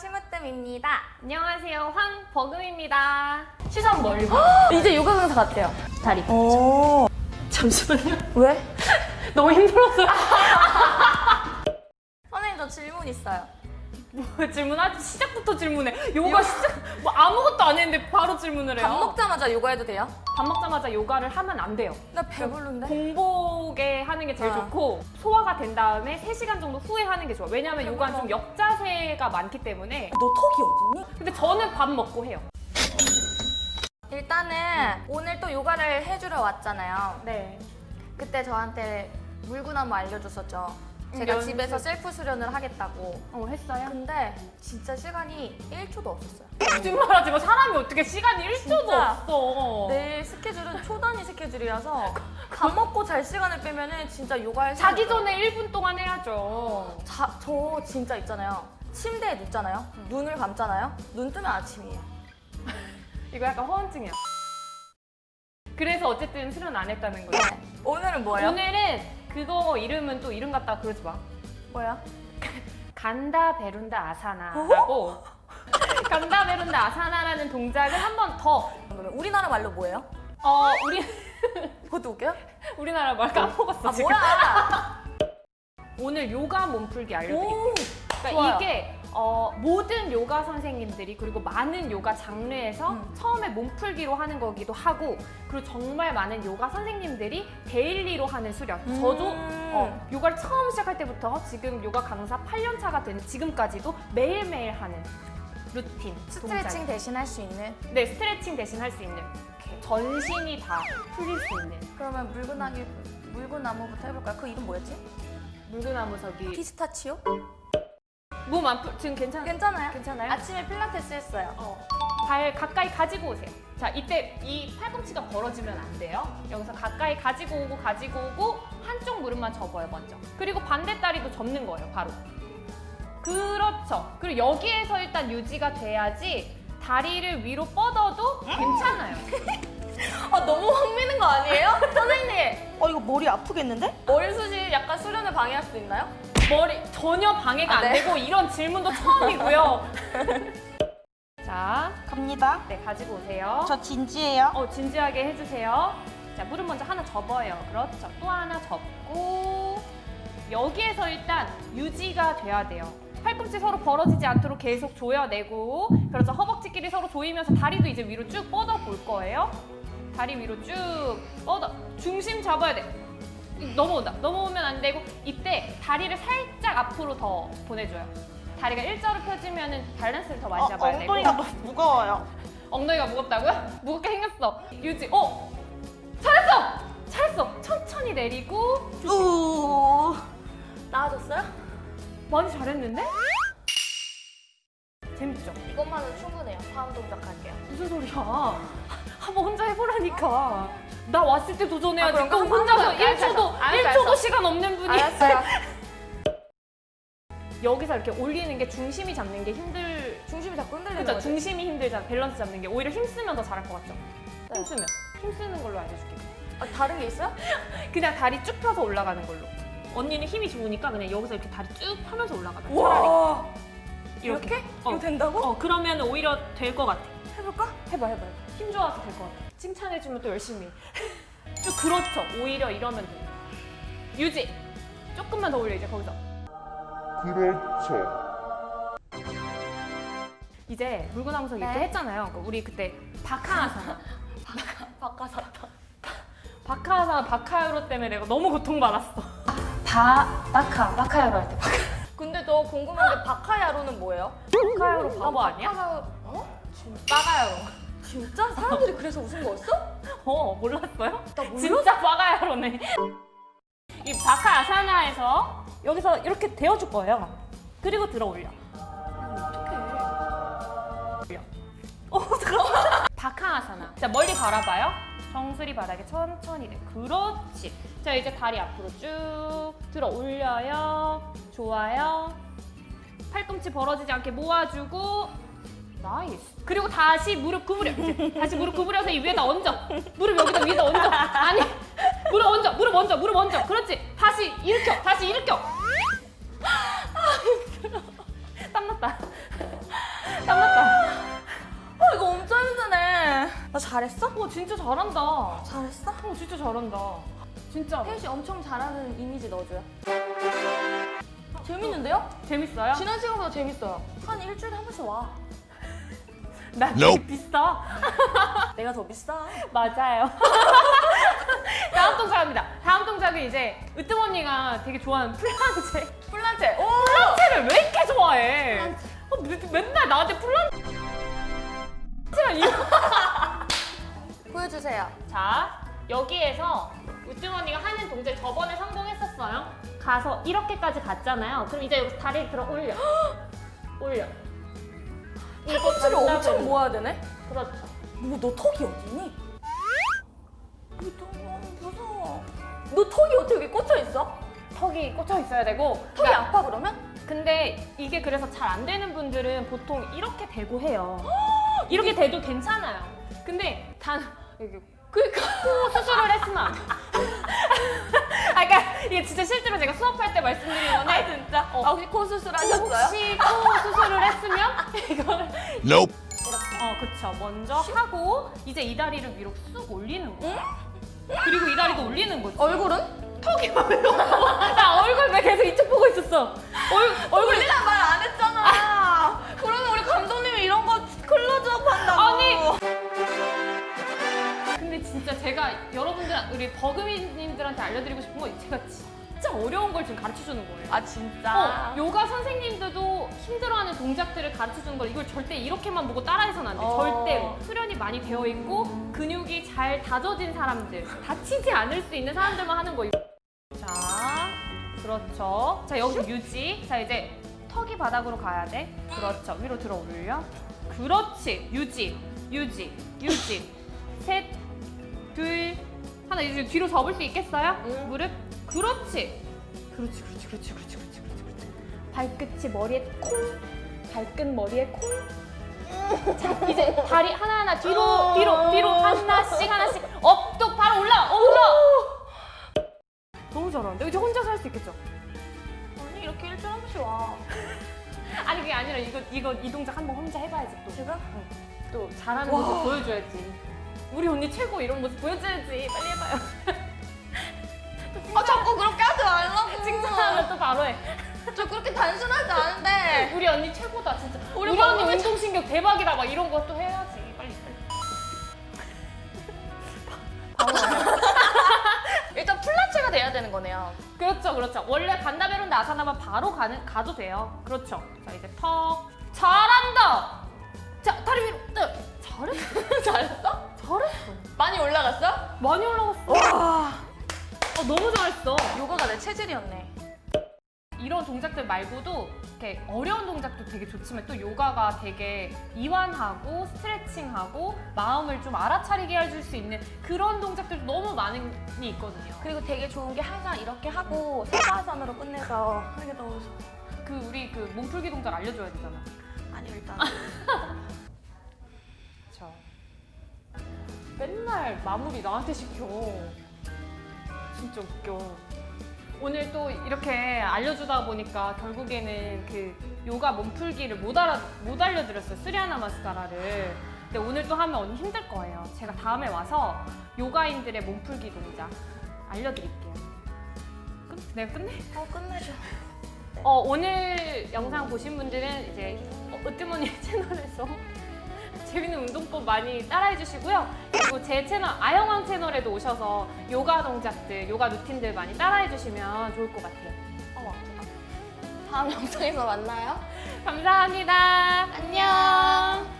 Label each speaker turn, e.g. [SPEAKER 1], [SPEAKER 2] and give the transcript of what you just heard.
[SPEAKER 1] 심으뜸입니다.
[SPEAKER 2] 안녕하세요 황버금입니다 시선 멀리 봐
[SPEAKER 1] 이제 요가 강사 같아요. 다리.
[SPEAKER 3] 오.
[SPEAKER 2] 잠시만요
[SPEAKER 1] 왜?
[SPEAKER 2] 너무 힘들었어요
[SPEAKER 1] 선생님 저 질문 있어요.
[SPEAKER 2] 뭐 질문하지 시작부터 질문해 요가 시작 뭐 아무것도 안 했는데 바로 질문을 해요
[SPEAKER 1] 밥 먹자마자 요가 해도 돼요?
[SPEAKER 2] 밥 먹자마자 요가를 하면 안 돼요
[SPEAKER 1] 나 배부른데?
[SPEAKER 2] 공복에 하는 게 제일
[SPEAKER 1] 아.
[SPEAKER 2] 좋고 소화가 된 다음에 3시간 정도 후에 하는 게 좋아 왜냐면 요가는 좀 역자세가 많기 때문에
[SPEAKER 3] 너 턱이 어딨니?
[SPEAKER 2] 근데 저는 밥 먹고 해요
[SPEAKER 1] 일단은 오늘 또 요가를 해주러 왔잖아요.
[SPEAKER 2] 네
[SPEAKER 1] 그때 저한테 물구나무 알려줬었죠. 제가
[SPEAKER 2] 연습.
[SPEAKER 1] 집에서 셀프 수련을 하겠다고.
[SPEAKER 2] 어, 했어요?
[SPEAKER 1] 근데 진짜 시간이 1초도 없었어요.
[SPEAKER 2] 거짓말 하지 마 사람이 어떻게 시간이 1초도
[SPEAKER 1] 진짜.
[SPEAKER 2] 없어
[SPEAKER 1] 내일 스케줄은 초단위 스케줄이라서 밥 먹고 잘 시간을 빼면 은 진짜 요가할
[SPEAKER 2] 자기 전에 1분 동안 해야죠
[SPEAKER 1] 자, 저 진짜 있잖아요. 침대에 눕잖아요. 눈을 감잖아요. 눈 뜨면 아침이에요.
[SPEAKER 2] 이거 약간 허언증이야 그래서 어쨌든 수련 안 했다는 거예요
[SPEAKER 1] 네. 오늘은 뭐예요?
[SPEAKER 2] 오늘은 그거 이름은 또 이름 갖다 그러지 마
[SPEAKER 1] 뭐야?
[SPEAKER 2] 간다 베룬다 아사나라고 간다 베룬다 아사나라는 동작을 한 번 더
[SPEAKER 1] 그러면 우리나라 말로 뭐예요?
[SPEAKER 2] 어, 우리
[SPEAKER 1] 그것도 웃겨요?
[SPEAKER 2] 우리나라 말 까먹었어
[SPEAKER 1] 아
[SPEAKER 2] 지금
[SPEAKER 1] 뭐야?
[SPEAKER 2] 오늘 요가 몸풀기 알려드릴게요
[SPEAKER 1] 오,
[SPEAKER 2] 그러니까
[SPEAKER 1] 좋아요.
[SPEAKER 2] 이게 어, 모든 요가 선생님들이 그리고 많은 요가 장르에서
[SPEAKER 1] 음.
[SPEAKER 2] 처음에 몸풀기로 하는 거기도 하고 그리고 정말 많은 요가 선생님들이 daily로 하는 수련
[SPEAKER 1] 음.
[SPEAKER 2] 저도 어, 요가를 처음 시작할 때부터 지금 요가 강사 8년 차가 되는 지금까지도 매일매일 하는 루틴
[SPEAKER 1] 스트레칭
[SPEAKER 2] 동작.
[SPEAKER 1] 대신 할 수 있는.
[SPEAKER 2] 네 스트레칭 대신 할 수 있는 이렇게 전신이 다 풀릴 수 있는
[SPEAKER 1] 그러면 물구나무 물구나무부터 해볼까요? 그 이름 뭐였지?
[SPEAKER 2] 물구나무서기
[SPEAKER 1] 피스타치오?
[SPEAKER 2] 몸안풀 지금 괜찮아요?
[SPEAKER 1] 괜찮아요.
[SPEAKER 2] 괜찮아요?
[SPEAKER 1] 아침에 필라테스 했어요.
[SPEAKER 2] 어, 발 가까이 가지고 오세요. 자, 이때 이 팔꿈치가 벌어지면 안 돼요. 여기서 가까이 가지고 오고 가지고 오고 한쪽 무릎만 접어요, 먼저. 그리고 반대 다리도 접는 거예요, 바로. 그렇죠. 그리고 여기에서 일단 유지가 돼야지 다리를 위로 뻗어도 괜찮아요.
[SPEAKER 1] 아 너무 확 미는 거 아니에요? 선생님
[SPEAKER 3] 어, 이거 머리 아프겠는데?
[SPEAKER 1] 머리 숱이 약간 수련을 방해할 수도 있나요?
[SPEAKER 2] 머리 전혀 방해가
[SPEAKER 1] 아,
[SPEAKER 2] 안
[SPEAKER 1] 네.
[SPEAKER 2] 되고 이런 질문도 처음이고요. 자,
[SPEAKER 3] 갑니다.
[SPEAKER 2] 네, 가지고 오세요.
[SPEAKER 3] 저 진지해요.
[SPEAKER 2] 어, 진지하게 해주세요. 자, 무릎 먼저 하나 접어요. 그렇죠. 또 하나 접고 여기에서 일단 유지가 돼야 돼요. 팔꿈치 서로 벌어지지 않도록 계속 조여내고 그렇죠. 허벅지끼리 서로 조이면서 다리도 이제 위로 쭉 뻗어 볼 거예요. 다리 위로 쭉 뻗어. 중심 잡아야 돼. 넘어온다. 넘어오면 안 되고 이때 다리를 살짝 앞으로 더 보내줘요. 다리가 일자로 펴지면 밸런스를 더 많이
[SPEAKER 3] 어,
[SPEAKER 2] 잡아야 되고
[SPEAKER 3] 엉덩이가 너무 무거워요.
[SPEAKER 2] 엉덩이가 무겁다고요? 무겁게 생겼어. 유지. 어? 잘했어! 잘했어. 천천히 내리고
[SPEAKER 3] 우.
[SPEAKER 1] 나아졌어요?
[SPEAKER 2] 많이 잘했는데? 재밌죠?
[SPEAKER 1] 이것만은 충분해요. 다음 동작 할게요.
[SPEAKER 2] 무슨 소리야? 한번 혼자 해보라니까. 나 왔을 때 도전해야지.
[SPEAKER 1] 아, 그럼
[SPEAKER 2] 혼자서
[SPEAKER 1] 해볼게요. 알았어,
[SPEAKER 2] 1초도,
[SPEAKER 1] 알았어.
[SPEAKER 2] 1초도
[SPEAKER 1] 알았어.
[SPEAKER 2] 시간 없는 분이.
[SPEAKER 1] 알았어요.
[SPEAKER 2] 여기서 이렇게 올리는 게 중심이 잡는 게 힘들.
[SPEAKER 1] 중심이 자꾸 흔들리는
[SPEAKER 2] 그죠?
[SPEAKER 1] 거죠?
[SPEAKER 2] 중심이 힘들잖아. 밸런스 잡는 게. 오히려 힘쓰면 더 잘할 것 같죠?
[SPEAKER 1] 네.
[SPEAKER 2] 힘쓰면. 힘쓰는 걸로 알려줄게.
[SPEAKER 1] 아, 다른 게 있어요?
[SPEAKER 2] 그냥 다리 쭉 펴서 올라가는 걸로. 언니는 힘이 좋으니까 그냥 여기서 이렇게 다리 쭉 펴면서 올라가자.
[SPEAKER 1] 와
[SPEAKER 2] 이렇게.
[SPEAKER 1] 이렇게?
[SPEAKER 2] 어.
[SPEAKER 1] 이거 된다고?
[SPEAKER 2] 어, 그러면 오히려 될 것 같아.
[SPEAKER 1] 해볼까?
[SPEAKER 2] 해봐, 해봐, 해봐. 힘 좋아서 될 것 같아. 칭찬해주면 또 열심히. 해. 쭉 그렇죠. 오히려 이러면 돼. 유지. 조금만 더 올려, 이제 거기서.
[SPEAKER 4] 그렇죠.
[SPEAKER 2] 이제 물구나무서 이렇게
[SPEAKER 1] 네.
[SPEAKER 2] 했잖아요. 그러니까 우리 그때 바카아사나.
[SPEAKER 1] 바꿔샀다.
[SPEAKER 2] 바카아사나 바카야로 때문에 내가 너무 고통받았어. 바, 바카, 바카야로 할 때. 바카.
[SPEAKER 1] 근데 저 궁금한 게 바카야로는 뭐예요?
[SPEAKER 2] 바카야로 바보 아니야?
[SPEAKER 1] 바카야로... 어?
[SPEAKER 2] 바가야로.
[SPEAKER 1] 진짜? 사람들이 그래서 웃은 거였어?
[SPEAKER 2] 어, 몰랐어요? 진짜 바가야로네. 이 바카 아사나에서 여기서 이렇게 대어줄 거예요. 그리고 들어 올려. 올려. 어, 잠깐만. 바카 아사나. 자, 멀리 바라봐요. 정수리 바닥에 천천히 내. 그렇지. 자, 이제 다리 앞으로 쭉 들어 올려요. 좋아요. 팔꿈치 벌어지지 않게 모아주고 nice. 그리고 다시 무릎 구부려. 이제 다시 무릎 구부려서 이 위에다 얹어. 무릎 여기다 위에다 얹어. 아니, 무릎 얹어. 무릎 얹어. 무릎 얹어. 그렇지. 다시 일으켜. 다시 일으켜. 땀났다. 땀났다.
[SPEAKER 1] 어, 이거 엄청 힘드네. 나 잘했어?
[SPEAKER 2] 어, 진짜 잘한다.
[SPEAKER 1] 잘했어?
[SPEAKER 2] 어, 진짜 잘한다. 진짜.
[SPEAKER 1] 혜윤 씨 엄청 잘하는 이미지 넣어줘요. 재밌는데요?
[SPEAKER 2] 재밌어요?
[SPEAKER 1] 지난 시간보다 재밌어요. 한 일주일에 한 번씩 와.
[SPEAKER 2] 나
[SPEAKER 4] Nope.
[SPEAKER 2] 비싸.
[SPEAKER 1] 내가 더 비싸.
[SPEAKER 2] 맞아요. 다음 동작입니다. 다음 동작은 이제 으뜸 언니가 되게 좋아하는 플란체.
[SPEAKER 1] 플란체. 오!
[SPEAKER 2] 플란체를 왜 이렇게 좋아해? 어, 매- 맨날 나한테 플란체랑 이거.
[SPEAKER 1] 보여주세요.
[SPEAKER 2] 자, 여기에서 으뜸언니가 하는 동작 저번에 성공했었어요. 가서 이렇게까지 갔잖아요. 그럼 이제 여기서 다리를 들어 올려. 올려.
[SPEAKER 1] 팔꿈치를. 엄청 모아야 되네?
[SPEAKER 2] 그렇죠.
[SPEAKER 1] 뭐, 너 턱이 어디니? 너 턱이 어떻게 여기 꽂혀 있어?
[SPEAKER 2] 턱이 꽂혀 있어야 되고.
[SPEAKER 1] 턱이
[SPEAKER 2] 그러니까
[SPEAKER 1] 아파 그러면?
[SPEAKER 2] 근데 이게 그래서 잘 안 되는 분들은 보통 이렇게 대고 해요. 이렇게 대도 괜찮아요. 근데 단 여기
[SPEAKER 1] 그니까.
[SPEAKER 2] 코 수술을 했으면 안 돼. 아, 그러니까 이게 진짜 실제로 제가 수업할 때 말씀드린 건데
[SPEAKER 1] 아 진짜?
[SPEAKER 2] 어.
[SPEAKER 1] 아, 혹시 코 수술 하셨어요?
[SPEAKER 2] 혹시 코 수술을 했으면 이거를
[SPEAKER 4] Nope.
[SPEAKER 2] 어 그쵸 먼저 하고 이제 이 다리를 위로 쑥 올리는 거야. 그리고 이 다리도 올리는 거지.
[SPEAKER 1] 얼굴은?
[SPEAKER 2] 턱이 말려. 나 얼굴 왜 계속 이쪽 보고 있었어. 얼 얼굴이
[SPEAKER 1] 우리랑 말안 했잖아. 그러면 우리 감독님이 이런 거 클로즈업 한다고.
[SPEAKER 2] 아니. 근데 진짜 제가 여러분들 우리 버금이님들한테 알려드리고 싶은 건 제가 진짜 어려운 걸 지금 가르쳐 주는 거예요.
[SPEAKER 1] 아 진짜?
[SPEAKER 2] 어, 요가 선생님들도 힘들어하는 동작들을 가르쳐 주는 걸 이걸 절대 이렇게만 보고 따라해서는 안 돼.
[SPEAKER 1] 어.
[SPEAKER 2] 절대로. 수련이 많이 되어 있고 근육이 잘 다져진 사람들, 다치지 않을 수 있는 사람들만 하는 거예요. 자, 그렇죠. 자, 여기서 유지. 자, 이제 턱이 바닥으로 가야 돼. 그렇죠. 위로 들어 올려. 그렇지. 유지, 유지, 유지. 셋, 둘, 하나. 이제 뒤로 접을 수 있겠어요?
[SPEAKER 1] 응.
[SPEAKER 2] 무릎. 그렇지. 그렇지, 그렇지, 그렇지, 그렇지, 그렇지, 그렇지, 그렇지. 발끝이 머리에 콩. 발끝 머리에 콩. 자, 이제 다리 하나하나 뒤로, 뒤로, 뒤로 하나씩 하나씩 업도 바로 올라, 어, 올라. 너무 잘하는데? 이제 혼자서 할 수 있겠죠?
[SPEAKER 1] 아니 이렇게 일주일에 한 번씩 와.
[SPEAKER 2] 아니 그게 아니라 이거 이거 이 동작 한 번 혼자 해봐야지 또.
[SPEAKER 1] 제가?
[SPEAKER 2] 또 잘하는
[SPEAKER 1] 와.
[SPEAKER 2] 모습 보여줘야지. 우리 언니 최고 이런 모습 보여줘야지. 빨리 해봐요.
[SPEAKER 1] 아 자꾸 그렇게 하지 말라고.
[SPEAKER 2] 칭찬하면 또 바로 해.
[SPEAKER 1] 저 그렇게 단순하지 않은데.
[SPEAKER 2] 우리 언니 최고다 진짜. 우리,
[SPEAKER 1] 우리
[SPEAKER 2] 언니 운동신경 대박이다 막 이런 거또 해야지. 빨리 빨리.
[SPEAKER 1] 일단 플라체가 돼야 되는 거네요.
[SPEAKER 2] 그렇죠, 그렇죠. 원래 간다 베론데 아사나만 바로 가는 가도 돼요. 그렇죠. 자 이제 턱 잘한다. 자 다리 위로. 네. 잘했어.
[SPEAKER 1] 잘했어?
[SPEAKER 2] 잘했어.
[SPEAKER 1] 많이 올라갔어?
[SPEAKER 2] 많이 올라갔어. 너무 잘했어.
[SPEAKER 1] 요가가 내 체질이었네.
[SPEAKER 2] 이런 동작들 말고도 이렇게 어려운 동작도 되게 좋지만 또 요가가 되게 이완하고 스트레칭하고 마음을 좀 알아차리게 해줄 수 있는 그런 동작들도 너무 많이 있거든요.
[SPEAKER 1] 그리고 되게 좋은 게 항상 이렇게 하고 사바아산으로 끝내서 하는 게 너무 좋아.
[SPEAKER 2] 그 우리 그 몸풀기 동작 알려줘야 되잖아.
[SPEAKER 1] 아니 일단
[SPEAKER 2] 자, 맨날 마무리 나한테 시켜. 진짜 웃겨. 오늘 또 이렇게 알려주다 보니까 결국에는 그 요가 몸풀기를 못, 알아, 못 알려드렸어요. 수리아나 마스카라를. 근데 오늘 또 하면 언니 힘들 거예요. 제가 다음에 와서 요가인들의 몸풀기 동작 알려드릴게요. 끝? 내가 끝내?
[SPEAKER 1] 어 끝내줘.
[SPEAKER 2] 어, 오늘 영상 보신 분들은 이제 어, 으뜸언니 채널에서 재밌는 운동법 많이 따라해 주시고요. 그리고 제 채널 아영왕 채널에도 오셔서 요가 동작들, 요가 루틴들 많이 따라해 주시면 좋을 것 같아요.
[SPEAKER 1] 어. 다음 영상에서 만나요.
[SPEAKER 2] 감사합니다. 안녕.